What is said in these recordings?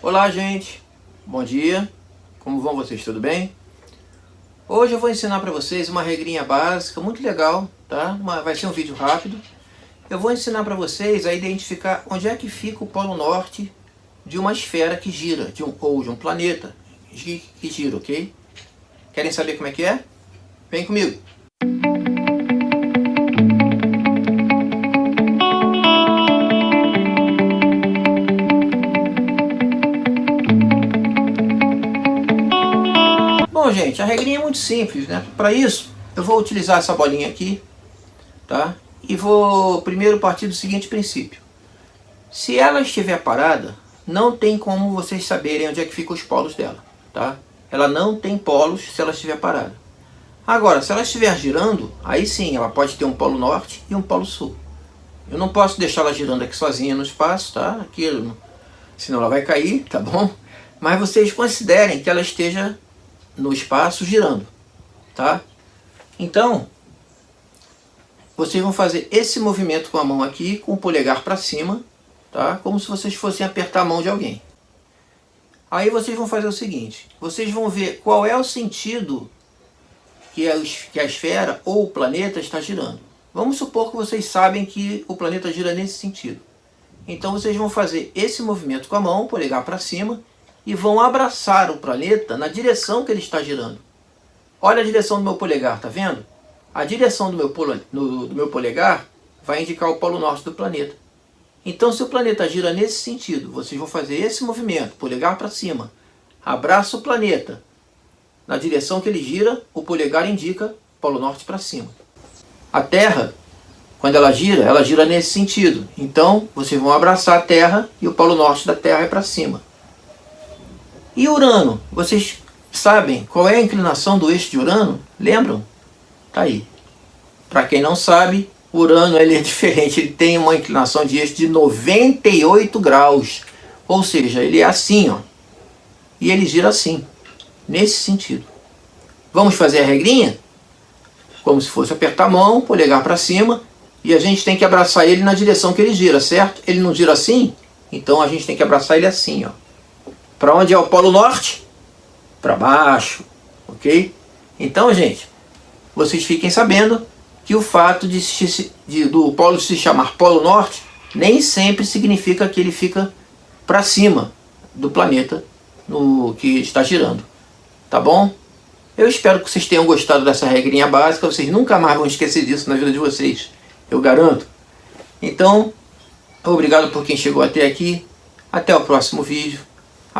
Olá gente, bom dia, como vão vocês, tudo bem? Hoje eu vou ensinar para vocês uma regrinha básica, muito legal, tá? Vai ser um vídeo rápido. Eu vou ensinar para vocês a identificar onde é que fica o polo norte de uma esfera que gira, de um, ou de um planeta que gira, ok? Querem saber como é que é? Vem comigo! Bom, gente, a regrinha é muito simples, né? Para isso, eu vou utilizar essa bolinha aqui, tá? E vou primeiro partir do seguinte princípio. Se ela estiver parada, não tem como vocês saberem onde é que ficam os polos dela, tá? Ela não tem polos se ela estiver parada. Agora, se ela estiver girando, aí sim, ela pode ter um polo norte e um polo sul. Eu não posso deixar ela girando aqui sozinha no espaço, tá? Aqui, senão ela vai cair, tá bom? Mas vocês considerem que ela esteja no espaço girando, tá? Então, vocês vão fazer esse movimento com a mão aqui, com o polegar para cima, tá? Como se vocês fossem apertar a mão de alguém. Aí vocês vão fazer o seguinte, vocês vão ver qual é o sentido que a, que a esfera ou o planeta está girando. Vamos supor que vocês sabem que o planeta gira nesse sentido. Então vocês vão fazer esse movimento com a mão, polegar para cima, e vão abraçar o planeta na direção que ele está girando. Olha a direção do meu polegar, tá vendo? A direção do meu, polo, no, do meu polegar vai indicar o polo norte do planeta. Então se o planeta gira nesse sentido, vocês vão fazer esse movimento, polegar para cima, abraça o planeta. Na direção que ele gira, o polegar indica polo norte para cima. A Terra, quando ela gira, ela gira nesse sentido. Então vocês vão abraçar a Terra e o polo norte da Terra é para cima. E Urano? Vocês sabem qual é a inclinação do eixo de Urano? Lembram? Tá aí. Para quem não sabe, Urano ele é diferente. Ele tem uma inclinação de eixo de 98 graus. Ou seja, ele é assim, ó. E ele gira assim. Nesse sentido. Vamos fazer a regrinha? Como se fosse apertar a mão, polegar para cima. E a gente tem que abraçar ele na direção que ele gira, certo? Ele não gira assim? Então a gente tem que abraçar ele assim, ó. Para onde é o Polo Norte? Para baixo, ok? Então, gente, vocês fiquem sabendo que o fato de, de, do polo se chamar Polo Norte nem sempre significa que ele fica para cima do planeta no que está girando. Tá bom? Eu espero que vocês tenham gostado dessa regrinha básica. Vocês nunca mais vão esquecer disso na vida de vocês. Eu garanto. Então, obrigado por quem chegou até aqui. Até o próximo vídeo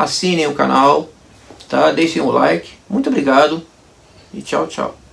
assinem o canal, tá? deixem o like. Muito obrigado e tchau, tchau.